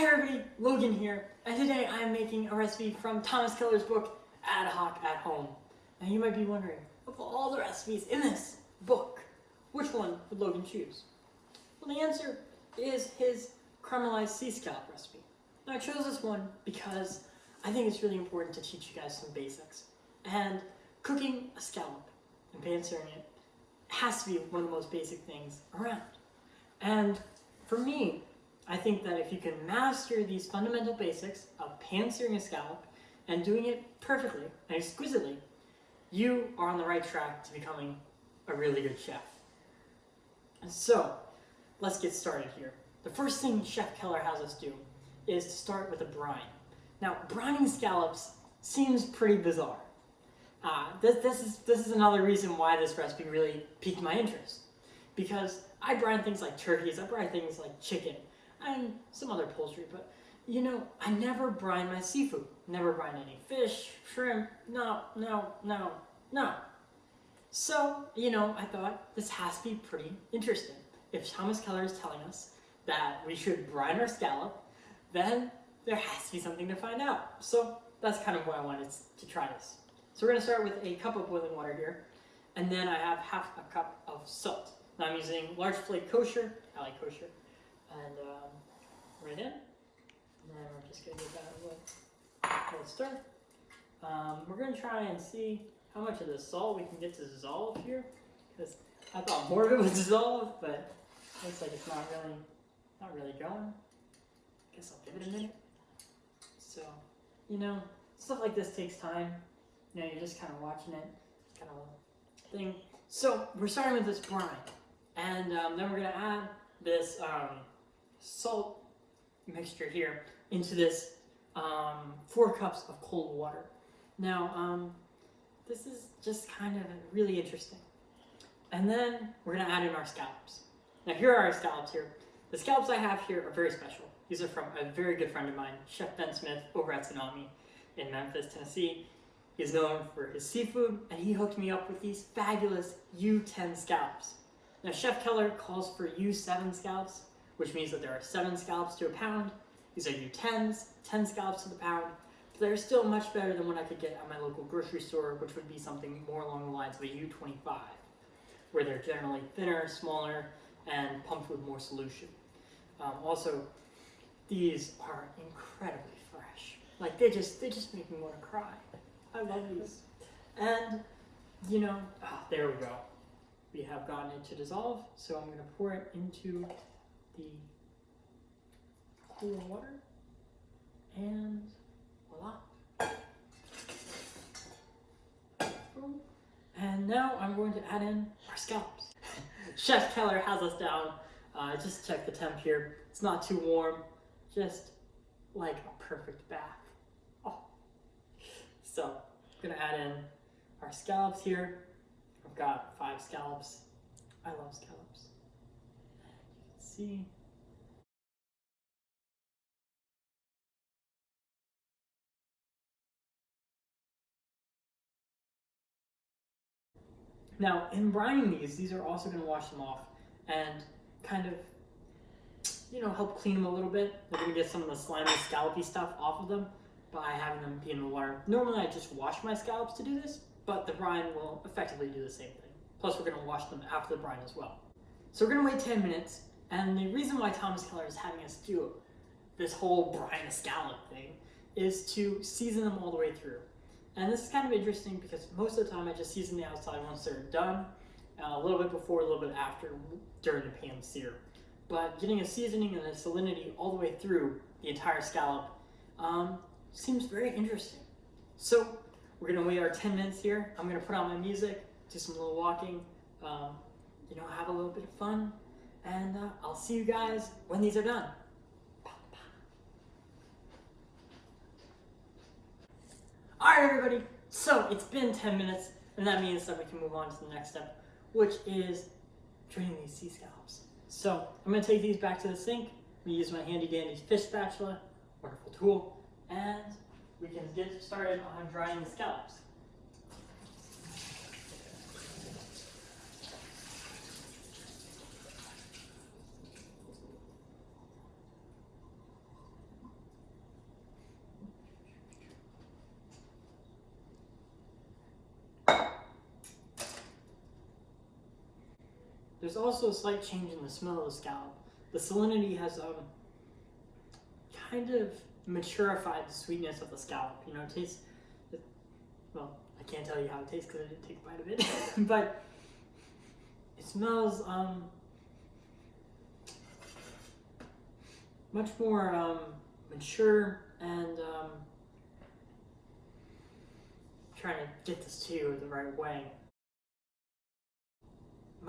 Hi everybody, Logan here, and today I am making a recipe from Thomas Keller's book, Ad Hoc at Home. Now you might be wondering, of all the recipes in this book, which one would Logan choose? Well the answer is his caramelized sea scallop recipe. Now I chose this one because I think it's really important to teach you guys some basics. And cooking a scallop and pan-searing it has to be one of the most basic things around. And for me, I think that if you can master these fundamental basics of pan-searing a scallop and doing it perfectly and exquisitely, you are on the right track to becoming a really good chef. So, let's get started here. The first thing Chef Keller has us do is to start with a brine. Now, brining scallops seems pretty bizarre. Uh, this, this, is, this is another reason why this recipe really piqued my interest. Because I brine things like turkeys, I brine things like chicken, and some other poultry, but you know, I never brine my seafood. Never brine any fish, shrimp, no, no, no, no. So, you know, I thought this has to be pretty interesting. If Thomas Keller is telling us that we should brine our scallop, then there has to be something to find out. So that's kind of why I wanted to try this. So we're gonna start with a cup of boiling water here, and then I have half a cup of salt. Now I'm using large flake kosher, I like kosher, and um, right in. And then we're just gonna give that a little, stir. Um, we're gonna try and see how much of the salt we can get to dissolve here, because I thought more of it would dissolve, but looks like it's not really, not really going. I Guess I'll give it a minute. So, you know, stuff like this takes time. You know, you're just kind of watching it, kind of thing. So we're starting with this brine, and um, then we're gonna add this um, salt mixture here into this um, four cups of cold water. Now, um, this is just kind of really interesting. And then we're gonna add in our scallops. Now here are our scallops here. The scallops I have here are very special. These are from a very good friend of mine, Chef Ben Smith over at Tsunami in Memphis, Tennessee. He's known for his seafood, and he hooked me up with these fabulous U10 scallops. Now Chef Keller calls for U7 scallops, which means that there are seven scallops to a pound. These are U10s, 10 scallops to the pound, but they're still much better than what I could get at my local grocery store, which would be something more along the lines of a U25, where they're generally thinner, smaller, and pumped with more solution. Um, also, these are incredibly fresh. Like they just, they just make me want to cry. I love these. And, you know, ah, there we go. We have gotten it to dissolve, so I'm going to pour it into the cool water, and voila. And now I'm going to add in our scallops. Chef Keller has us down. Uh, just check the temp here. It's not too warm, just like a perfect bath. Oh. So, I'm gonna add in our scallops here. I've got five scallops. I love scallops. See Now, in brining these, these are also going to wash them off and kind of, you know, help clean them a little bit. They're going to get some of the slimy, scallopy stuff off of them by having them be in the water. Normally, I just wash my scallops to do this, but the brine will effectively do the same thing. Plus, we're going to wash them after the brine as well. So we're going to wait 10 minutes, and the reason why Thomas Keller is having us do this whole brine scallop thing is to season them all the way through. And this is kind of interesting because most of the time I just season the outside once they're done, uh, a little bit before, a little bit after, during the pan sear. But getting a seasoning and a salinity all the way through the entire scallop um, seems very interesting. So we're gonna wait our 10 minutes here. I'm gonna put on my music, do some little walking, um, you know, have a little bit of fun, and uh, I'll see you guys when these are done. All right, everybody. So it's been 10 minutes, and that means that we can move on to the next step, which is draining these sea scallops. So I'm gonna take these back to the sink. Gonna use my handy dandy fish spatula, wonderful tool, and we can get started on drying the scallops. There's also a slight change in the smell of the scallop. The salinity has um, kind of maturified the sweetness of the scallop. You know, it tastes, it, well, I can't tell you how it tastes because I didn't take a bite of it, but it smells um, much more um, mature and um, trying to get this to you the right way.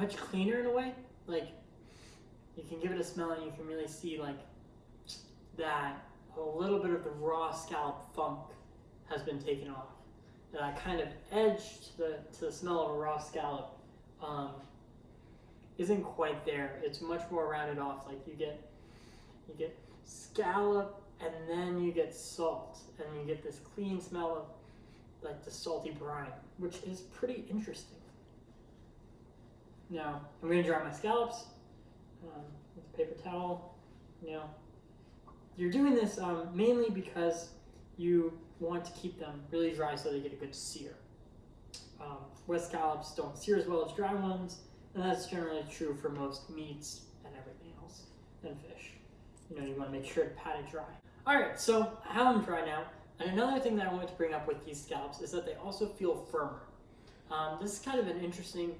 Much cleaner in a way. Like you can give it a smell and you can really see like that a little bit of the raw scallop funk has been taken off. That kind of edge to the to the smell of a raw scallop um, isn't quite there. It's much more rounded off. Like you get you get scallop and then you get salt and you get this clean smell of like the salty brine, which is pretty interesting. Now I'm going to dry my scallops um, with a paper towel. Now you're doing this um, mainly because you want to keep them really dry so they get a good sear. Um, wet scallops don't sear as well as dry ones, and that's generally true for most meats and everything else, and fish. You know, you want to make sure to pat it dry. Alright, so I have them dry now, and another thing that I wanted to bring up with these scallops is that they also feel firmer. Um, this is kind of an interesting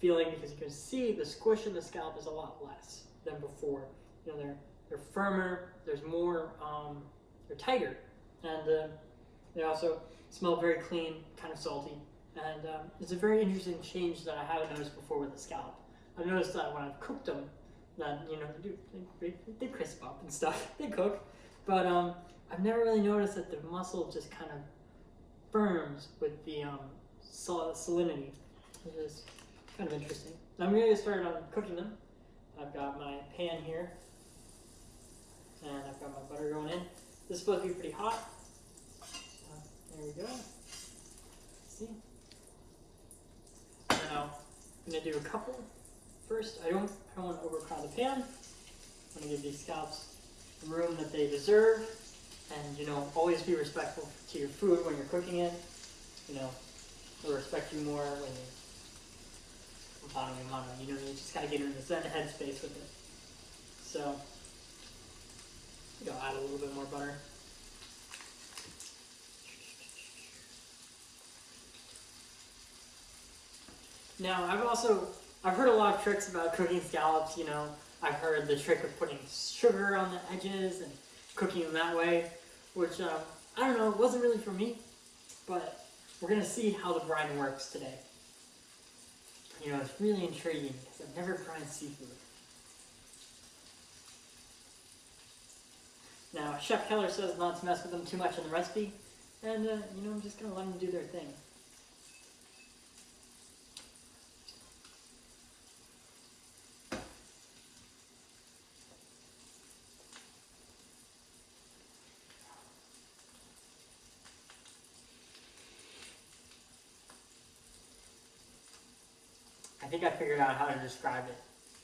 feeling because you can see the squish in the scallop is a lot less than before. You know, they're they're firmer. There's more. Um, they're tighter, and uh, they also smell very clean, kind of salty. And um, it's a very interesting change that I haven't noticed before with the scallop. I've noticed that when I've cooked them, that you know they do they, they crisp up and stuff. they cook, but um, I've never really noticed that the muscle just kind of firms with the um, sal- salinity, which is kind of interesting. I'm going to get started on cooking them. I've got my pan here, and I've got my butter going in. This is supposed to be pretty hot. So, there we go. See? Now, I'm going to do a couple first. I don't, I don't want to overcrowd the pan. I'm going to give these scallops the room that they deserve. And, you know, always be respectful to your food when you're cooking it. You know, they'll respect you more when you You know, you just gotta get in the zen headspace with it. So, you know, add a little bit more butter. Now, I've also I've heard a lot of tricks about cooking scallops. You know, I've heard the trick of putting sugar on the edges and cooking them that way, which um, I don't know, it wasn't really for me, but we're gonna see how the brine works today. You know, it's really intriguing because I've never tried seafood. Now, Chef Keller says not to mess with them too much in the recipe, and uh, you know, I'm just gonna let them do their thing. Think I figured out how to describe it.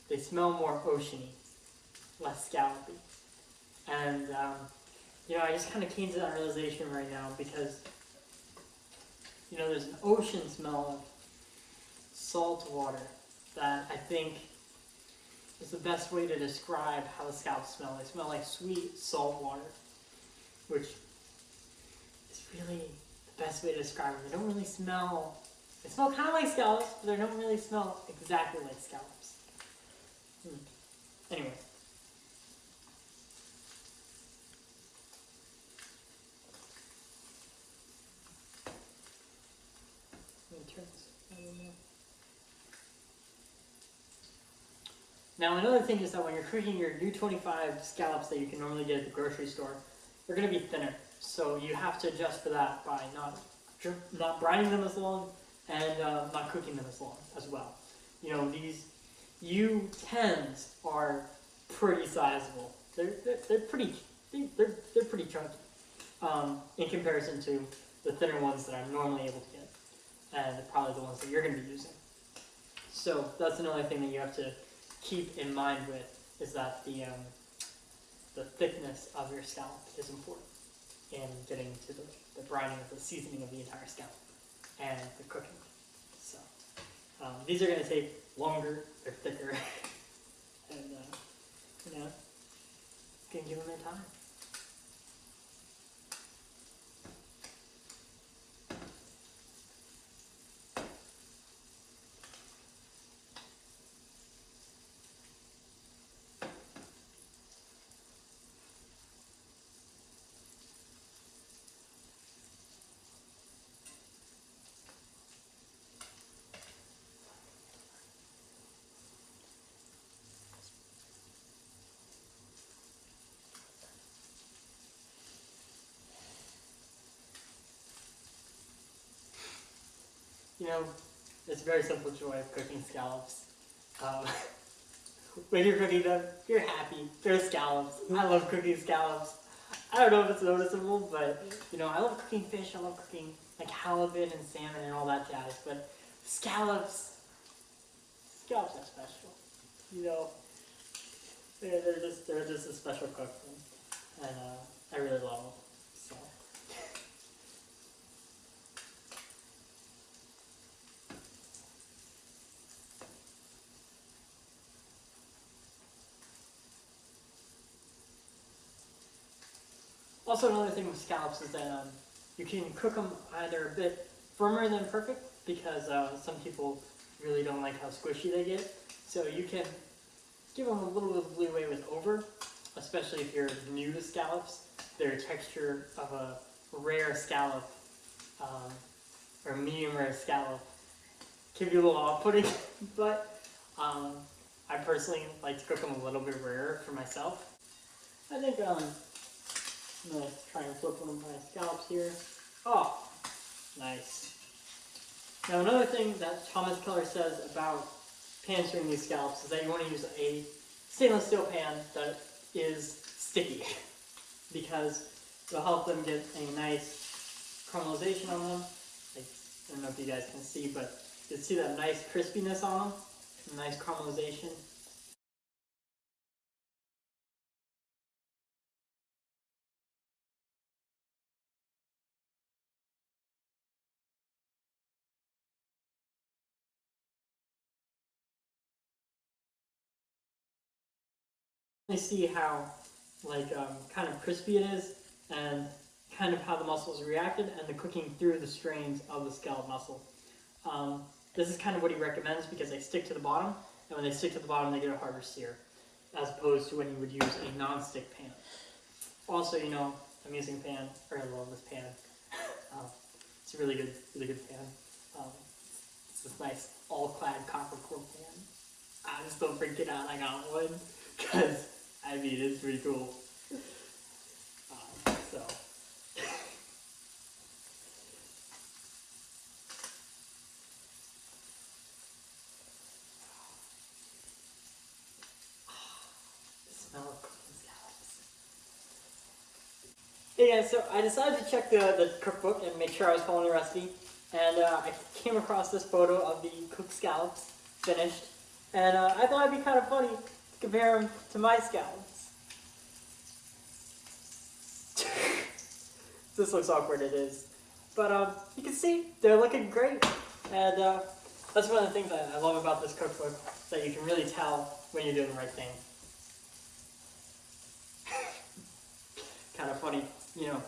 They smell more oceany, less scallopy. And, um, you know, I just kind of came to that realization right now because, you know, there's an ocean smell of salt water that I think is the best way to describe how the scallops smell. They smell like sweet salt water, which is really the best way to describe them. They don't really smell they smell kind of like scallops, but they don't really smell exactly like scallops. Hmm. Anyway. Now another thing is that when you're cooking your U25 scallops that you can normally get at the grocery store, they're going to be thinner. So you have to adjust for that by not not brining them as long and uh, not cooking them as long as well. You know, these U10s are pretty sizable. They're, they're, they're pretty, they're, they're pretty chunky um, in comparison to the thinner ones that I'm normally able to get, and probably the ones that you're going to be using. So that's another thing that you have to keep in mind with is that the um, the thickness of your scallop is important in getting to the, the brining of the seasoning of the entire scallop and the cooking. Um, these are going to take longer, they're thicker, and uh, you know, can give them their time. You know, it's a very simple joy of cooking scallops. Um, when you're cooking them, you're happy. They're scallops. I love cooking scallops. I don't know if it's noticeable, but you know, I love cooking fish. I love cooking like halibut and salmon and all that jazz. But scallops, scallops are special. You know, they're, they're just they're just a special cook, and, uh, I really love them. So. Also, another thing with scallops is that um, you can cook them either a bit firmer than perfect because uh, some people really don't like how squishy they get. So you can give them a little bit of leeway with over, especially if you're new to scallops. Their texture of a rare scallop um, or medium rare scallop can be a little off-putting, but um, I personally like to cook them a little bit rarer for myself. I think um, I'm gonna try and flip one of my scallops here. Oh, nice. Now another thing that Thomas Keller says about pan searing these scallops is that you want to use a stainless steel pan that is sticky because it'll help them get a nice caramelization on them. I don't know if you guys can see, but you can see that nice crispiness on them, nice caramelization. See how like um, kind of crispy it is and kind of how the muscles reacted and the cooking through the strains of the scallop muscle. Um, this is kind of what he recommends because they stick to the bottom and when they stick to the bottom they get a harder sear as opposed to when you would use a non-stick pan. Also, you know, I'm using pan, or I love this pan. um, it's a really good, really good pan. Um, it's this nice all-clad copper core pan. I just don't freak it out I got one because I mean, it's pretty cool. Um, so. scallops. Yeah, so I decided to check the, the cookbook and make sure I was following the recipe. And uh, I came across this photo of the cooked scallops finished. And uh, I thought it'd be kind of funny compare them to my scallops. this looks awkward, it is. But um, you can see, they're looking great. And uh, that's one of the things that I love about this cookbook, that you can really tell when you're doing the right thing. kind of funny, you know,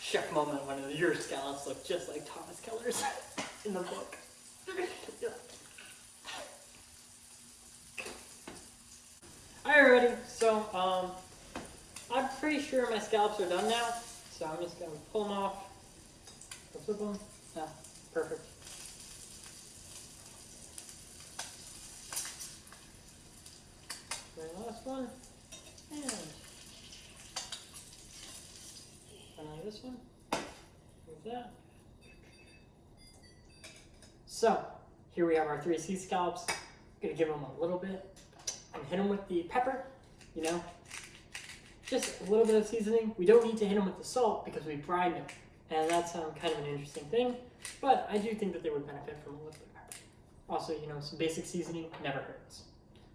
chef moment when your scallops look just like Thomas Keller's in the book. Alright, ready. So, um, I'm pretty sure my scallops are done now. So I'm just going to pull them off. Flip them. Yeah, perfect. Very last one. And finally this one. Move that. So, here we have our three sea scallops. Gonna give them a little bit and hit them with the pepper, you know, just a little bit of seasoning. We don't need to hit them with the salt because we brined them, and that's um, kind of an interesting thing, but I do think that they would benefit from a little bit of pepper. Also, you know, some basic seasoning never hurts.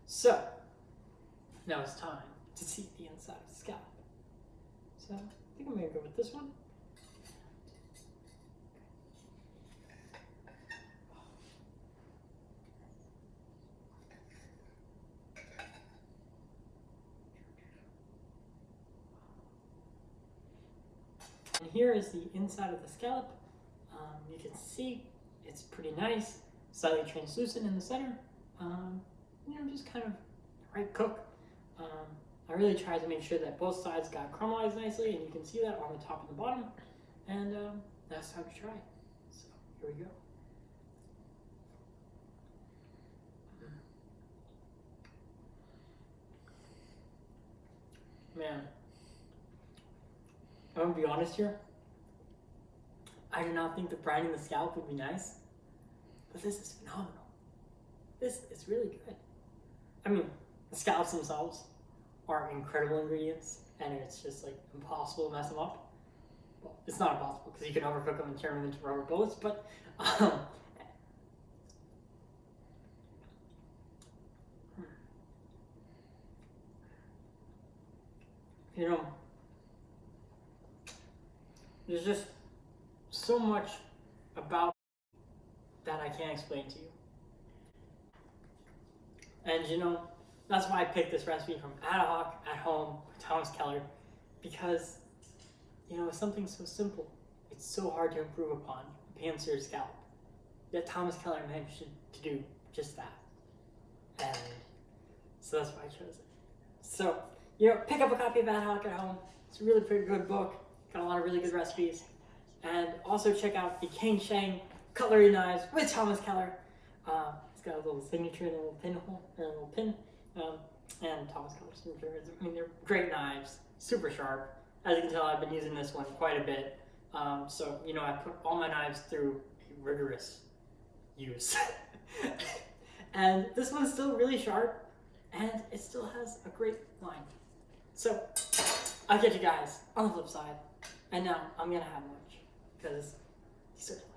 So, now it's time to see the inside of the scallop. So, I think I'm going to go with this one. Here is the inside of the scallop. Um, you can see it's pretty nice, slightly translucent in the center. Um, you know, just kind of right cook. Um, I really tried to make sure that both sides got caramelized nicely, and you can see that on the top and the bottom. And um, that's how to try. So here we go. Man, I'm gonna be honest here. I do not think the brine in the scalp would be nice, but this is phenomenal. This is really good. I mean, the scallops themselves are incredible ingredients, and it's just like impossible to mess them up. Well, it's not impossible because you can overcook them and turn them into rubber bullets, but um, you know, there's just so much about that I can't explain to you. And you know, that's why I picked this recipe from Ad Hoc at Home with Thomas Keller, because you know, it's something so simple. It's so hard to improve upon a pan-seared scallop. Yet Thomas Keller managed to, to do just that. And so that's why I chose it. So, you know, pick up a copy of Ad Hoc at Home. It's a really pretty good book. Got a lot of really good recipes. And also check out the Kai Shun cutlery knives with Thomas Keller. Uh, it's got a little signature and a little pinhole, and a little pin. Um, and Thomas Keller's signature. I mean, they're great knives, super sharp. As you can tell, I've been using this one quite a bit. Um, so, you know, I put all my knives through rigorous use. and this one's still really sharp, and it still has a great line. So, I'll catch you guys on the flip side. And now I'm gonna have lunch because he's a